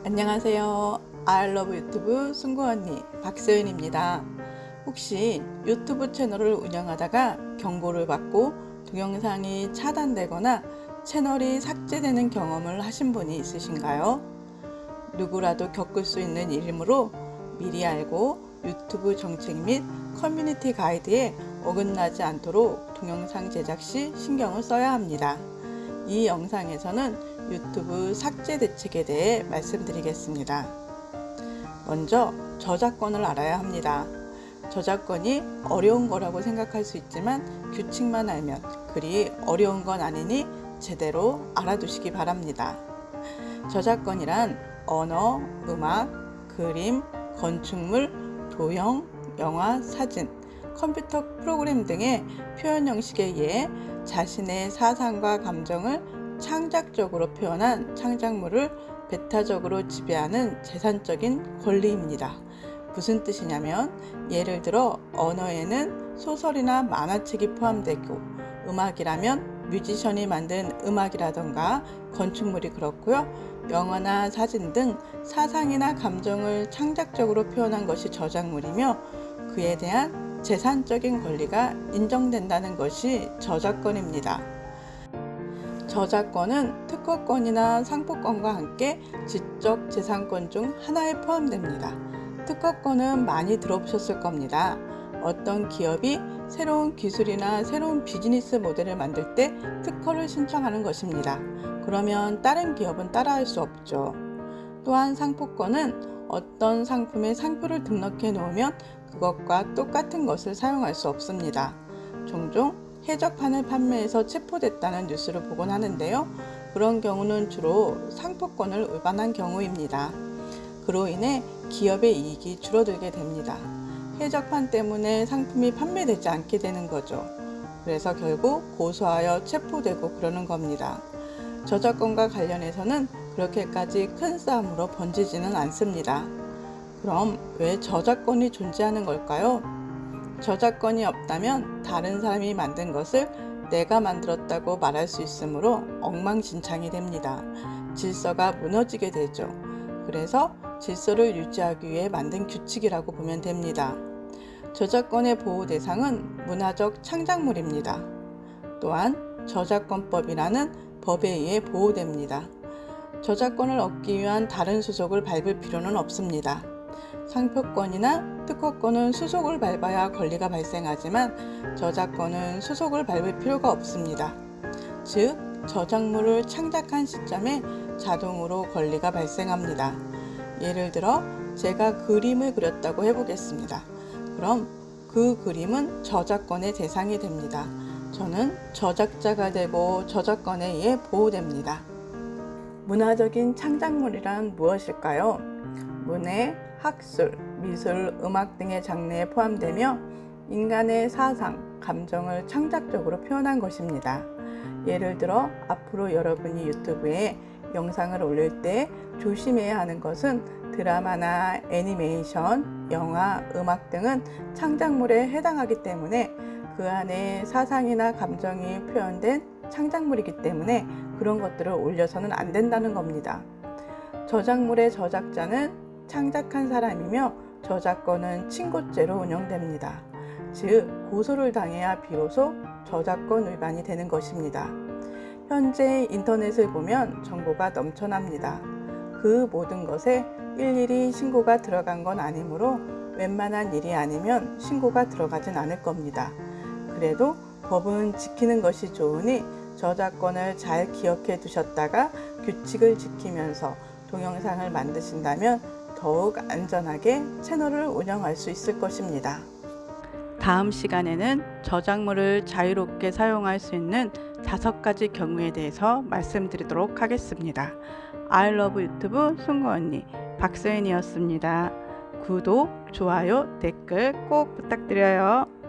안녕하세요. I love YouTube 승구 언니 박서연입니다. 혹시 유튜브 채널을 운영하다가 경고를 받고 동영상이 차단되거나 채널이 삭제되는 경험을 하신 분이 있으신가요? 누구라도 겪을 수 있는 일이므로 미리 알고 유튜브 정책 및 커뮤니티 가이드에 어긋나지 않도록 동영상 제작 시 신경을 써야 합니다. 이 영상에서는 유튜브 삭제 대책에 대해 말씀드리겠습니다. 먼저 저작권을 알아야 합니다. 저작권이 어려운 거라고 생각할 수 있지만 규칙만 알면 그리 어려운 건 아니니 제대로 알아두시기 바랍니다. 저작권이란 언어, 음악, 그림, 건축물, 도형, 영화, 사진, 컴퓨터 프로그램 등의 표현 형식에 의해 자신의 사상과 감정을 창작적으로 표현한 창작물을 배타적으로 지배하는 재산적인 권리입니다. 무슨 뜻이냐면 예를 들어 언어에는 소설이나 만화책이 포함되고 음악이라면 뮤지션이 만든 음악이라던가 건축물이 그렇고요. 영화나 사진 등 사상이나 감정을 창작적으로 표현한 것이 저작물이며 그에 대한 재산적인 권리가 인정된다는 것이 저작권입니다. 저작권은 특허권이나 상표권과 함께 지적 재산권 중 하나에 포함됩니다. 특허권은 많이 들어보셨을 겁니다. 어떤 기업이 새로운 기술이나 새로운 비즈니스 모델을 만들 때 특허를 신청하는 것입니다. 그러면 다른 기업은 따라할 수 없죠. 또한 상표권은 어떤 상품의 상표를 등록해 놓으면 그것과 똑같은 것을 사용할 수 없습니다. 종종 해적판을 판매해서 체포됐다는 뉴스를 보곤 하는데요. 그런 경우는 주로 상표권을 위반한 경우입니다. 그로 인해 기업의 이익이 줄어들게 됩니다. 해적판 때문에 상품이 판매되지 않게 되는 거죠. 그래서 결국 고소하여 체포되고 그러는 겁니다. 저작권과 관련해서는 그렇게까지 큰 싸움으로 번지지는 않습니다. 그럼 왜 저작권이 존재하는 걸까요? 저작권이 없다면 다른 사람이 만든 것을 내가 만들었다고 말할 수 있으므로 엉망진창이 됩니다. 질서가 무너지게 되죠. 그래서 질서를 유지하기 위해 만든 규칙이라고 보면 됩니다. 저작권의 보호 대상은 문화적 창작물입니다. 또한 저작권법이라는 법에 의해 보호됩니다. 저작권을 얻기 위한 다른 수속을 밟을 필요는 없습니다. 상표권이나 특허권은 수속을 밟아야 권리가 발생하지만 저작권은 수속을 밟을 필요가 없습니다. 즉, 저작물을 창작한 시점에 자동으로 권리가 발생합니다. 예를 들어 제가 그림을 그렸다고 해보겠습니다. 그럼 그 그림은 저작권의 대상이 됩니다. 저는 저작자가 되고 저작권에 의해 보호됩니다. 문화적인 창작물이란 무엇일까요? 문해, 학술, 미술, 음악 등의 장르에 포함되며 인간의 사상, 감정을 창작적으로 표현한 것입니다. 예를 들어 앞으로 여러분이 유튜브에 영상을 올릴 때 조심해야 하는 것은 드라마나 애니메이션, 영화, 음악 등은 창작물에 해당하기 때문에 그 안에 사상이나 감정이 표현된 창작물이기 때문에 그런 것들을 올려서는 안 된다는 겁니다. 저작물의 저작자는 창작한 사람이며 저작권은 친고죄로 운영됩니다. 즉 고소를 당해야 비로소 저작권 위반이 되는 것입니다. 현재 인터넷을 보면 정보가 넘쳐납니다. 그 모든 것에 일일이 신고가 들어간 건 아니므로 웬만한 일이 아니면 신고가 들어가진 않을 겁니다. 그래도 법은 지키는 것이 좋으니 저작권을 잘 기억해 두셨다가 규칙을 지키면서 동영상을 만드신다면 더욱 안전하게 채널을 운영할 수 있을 것입니다. 다음 시간에는 저작물을 자유롭게 사용할 수 있는 다섯 가지 경우에 대해서 말씀드리도록 하겠습니다. 아이러브 유튜브 송구 언니 박서연이었습니다. 구독, 좋아요, 댓글 꼭 부탁드려요.